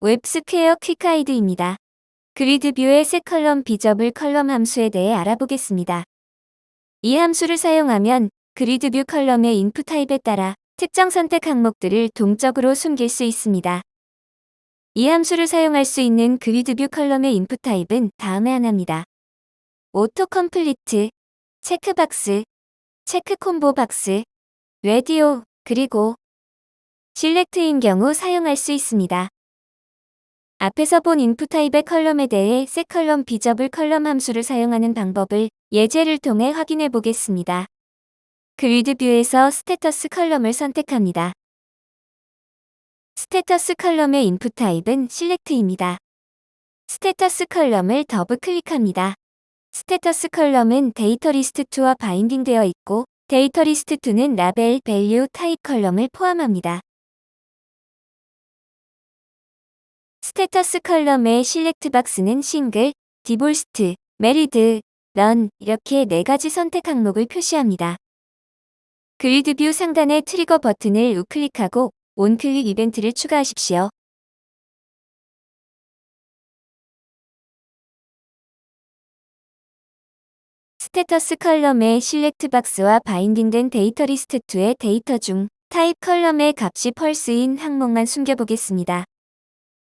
WebSquare quick guide입니다. grid view의 set column visible column 함수에 대해 알아보겠습니다. 이 함수를 사용하면 grid view column의 input type에 따라 특정 선택 항목들을 동적으로 숨길 수 있습니다. 이 함수를 사용할 수 있는 grid view column의 input type은 다음에 하나입니다. auto complete, checkbox, check combo box, radio, 그리고 select인 경우 사용할 수 있습니다. 앞에서 본 input type의 column에 대해 set column visible column 함수를 사용하는 방법을 예제를 통해 확인해 보겠습니다. grid view에서 status column을 선택합니다. status column의 input type은 select입니다. status column을 더블 클릭합니다. status column은 data list 2와 binding되어 있고 data list 2는 label, value, type column을 포함합니다. status column의 select box는 single, divorced, married, none 이렇게 네 가지 선택 항목을 표시합니다. grid view 상단의 trigger 버튼을 우클릭하고 onclick 이벤트를 추가하십시오. status column의 select box와 binding된 data list 2의 데이터 중 type column의 값이 false인 항목만 숨겨보겠습니다.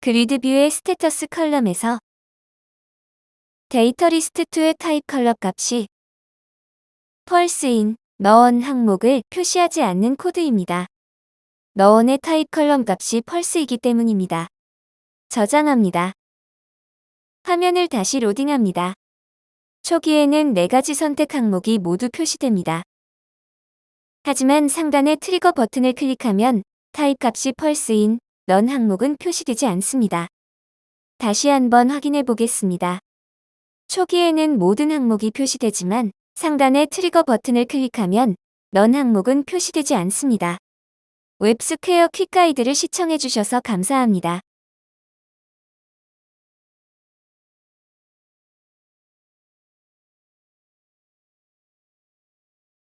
grid view의 status column에서 data list 2의 type column 값이 false인 none 항목을 표시하지 않는 코드입니다. none의 type column 값이 false이기 때문입니다. 저장합니다. 화면을 다시 로딩합니다. 초기에는 4가지 선택 항목이 모두 표시됩니다. 하지만 상단의 trigger 버튼을 클릭하면 타입 값이 false인 none 항목은 표시되지 않습니다. 다시 한번 확인해 보겠습니다. 초기에는 모든 항목이 표시되지만 상단의 trigger 버튼을 클릭하면 none 항목은 표시되지 않습니다. WebSquare quick guide를 시청해 주셔서 감사합니다.